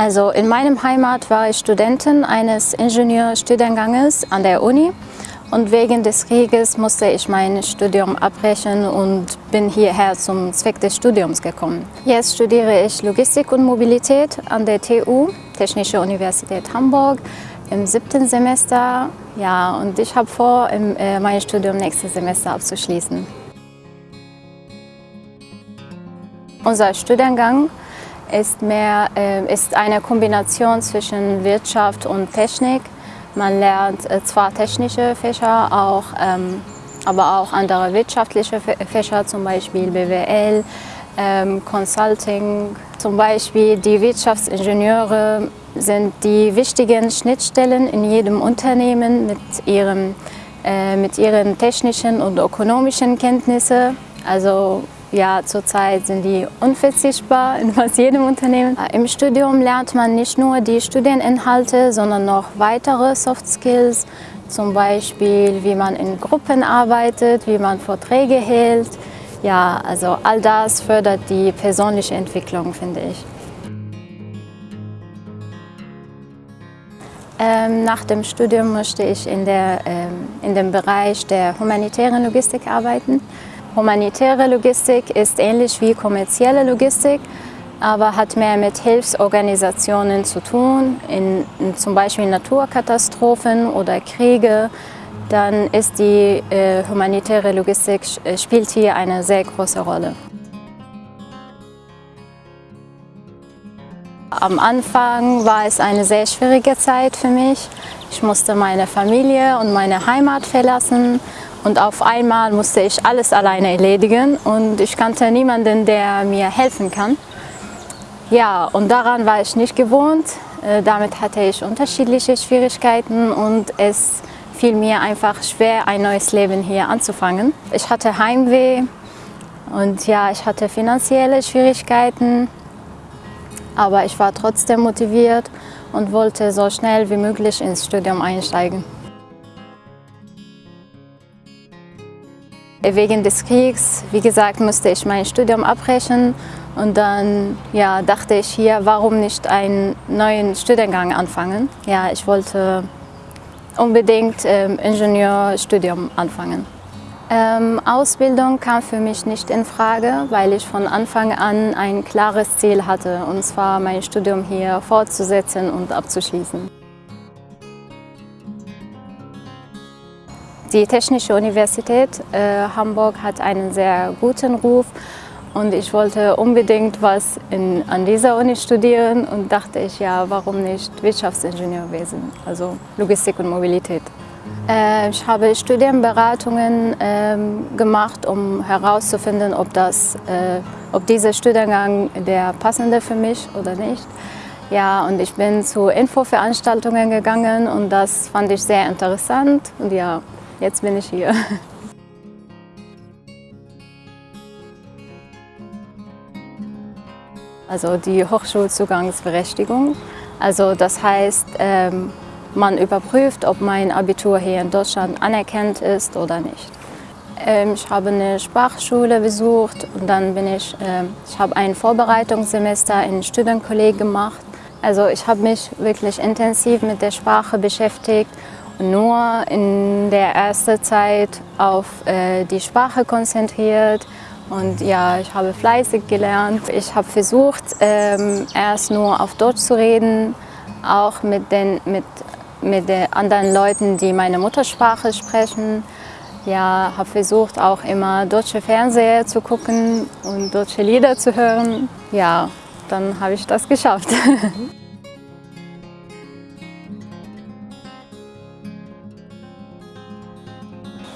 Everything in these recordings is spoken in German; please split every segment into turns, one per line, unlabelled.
Also in meinem Heimat war ich Studentin eines Ingenieurstudienganges an der Uni und wegen des Krieges musste ich mein Studium abbrechen und bin hierher zum Zweck des Studiums gekommen. Jetzt studiere ich Logistik und Mobilität an der TU, Technische Universität Hamburg, im siebten Semester. Ja, und ich habe vor, äh, mein Studium nächstes Semester abzuschließen. Unser Studiengang ist, mehr, äh, ist eine Kombination zwischen Wirtschaft und Technik. Man lernt äh, zwar technische Fächer, auch, ähm, aber auch andere wirtschaftliche Fächer, zum Beispiel BWL, ähm, Consulting. Zum Beispiel die Wirtschaftsingenieure sind die wichtigen Schnittstellen in jedem Unternehmen mit, ihrem, äh, mit ihren technischen und ökonomischen Kenntnissen. Also ja, zurzeit sind die unverzichtbar in fast jedem Unternehmen. Im Studium lernt man nicht nur die Studieninhalte, sondern noch weitere Soft Skills, zum Beispiel wie man in Gruppen arbeitet, wie man Vorträge hält. Ja, also all das fördert die persönliche Entwicklung, finde ich. Ähm, nach dem Studium möchte ich in, der, ähm, in dem Bereich der humanitären Logistik arbeiten. Humanitäre Logistik ist ähnlich wie kommerzielle Logistik, aber hat mehr mit Hilfsorganisationen zu tun, in, in zum Beispiel Naturkatastrophen oder Kriege. Dann ist die äh, humanitäre Logistik äh, spielt hier eine sehr große Rolle. Am Anfang war es eine sehr schwierige Zeit für mich. Ich musste meine Familie und meine Heimat verlassen und auf einmal musste ich alles alleine erledigen und ich kannte niemanden, der mir helfen kann. Ja, und daran war ich nicht gewohnt. Äh, damit hatte ich unterschiedliche Schwierigkeiten und es fiel mir einfach schwer, ein neues Leben hier anzufangen. Ich hatte Heimweh und ja, ich hatte finanzielle Schwierigkeiten, aber ich war trotzdem motiviert und wollte so schnell wie möglich ins Studium einsteigen. Wegen des Kriegs, wie gesagt, musste ich mein Studium abbrechen und dann ja, dachte ich hier, warum nicht einen neuen Studiengang anfangen. Ja, ich wollte unbedingt ähm, Ingenieurstudium anfangen. Ähm, Ausbildung kam für mich nicht in Frage, weil ich von Anfang an ein klares Ziel hatte, und zwar mein Studium hier fortzusetzen und abzuschließen. Die Technische Universität äh, Hamburg hat einen sehr guten Ruf und ich wollte unbedingt was in, an dieser Uni studieren und dachte ich, ja, warum nicht Wirtschaftsingenieurwesen, also Logistik und Mobilität. Äh, ich habe Studienberatungen äh, gemacht, um herauszufinden, ob, das, äh, ob dieser Studiengang der passende für mich oder nicht. Ja, und ich bin zu Infoveranstaltungen gegangen und das fand ich sehr interessant und ja, jetzt bin ich hier. Also die Hochschulzugangsberechtigung. Also das heißt, ähm, man überprüft, ob mein Abitur hier in Deutschland anerkannt ist oder nicht. Ähm, ich habe eine Sprachschule besucht und dann bin ich, ähm, ich habe ein Vorbereitungssemester in Studienkolleg gemacht. Also ich habe mich wirklich intensiv mit der Sprache beschäftigt nur in der ersten Zeit auf äh, die Sprache konzentriert und ja, ich habe fleißig gelernt. Ich habe versucht, ähm, erst nur auf Deutsch zu reden, auch mit den, mit, mit anderen Leuten, die meine Muttersprache sprechen. Ja, habe versucht auch immer deutsche Fernseher zu gucken und deutsche Lieder zu hören. Ja, dann habe ich das geschafft.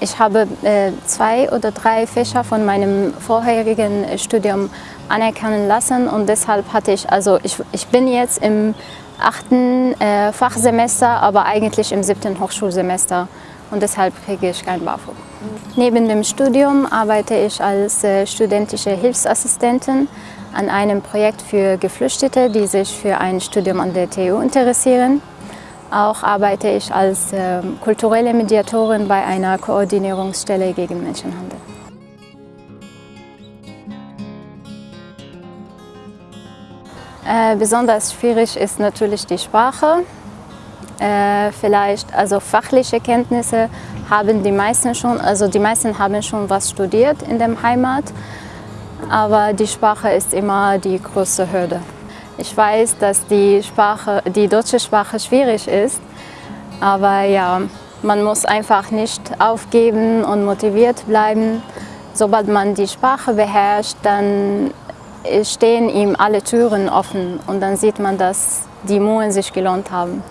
Ich habe äh, zwei oder drei Fächer von meinem vorherigen Studium anerkennen lassen und deshalb hatte ich, also ich, ich bin jetzt im achten äh, Fachsemester, aber eigentlich im siebten Hochschulsemester und deshalb kriege ich kein BAföG. Neben dem Studium arbeite ich als äh, studentische Hilfsassistentin an einem Projekt für Geflüchtete, die sich für ein Studium an der TU interessieren. Auch arbeite ich als äh, kulturelle Mediatorin bei einer Koordinierungsstelle gegen Menschenhandel. Äh, besonders schwierig ist natürlich die Sprache. Äh, vielleicht, also fachliche Kenntnisse haben die meisten schon, also die meisten haben schon was studiert in der Heimat, aber die Sprache ist immer die größte Hürde. Ich weiß, dass die, Sprache, die deutsche Sprache schwierig ist, aber ja, man muss einfach nicht aufgeben und motiviert bleiben. Sobald man die Sprache beherrscht, dann stehen ihm alle Türen offen und dann sieht man, dass die Mühen sich gelohnt haben.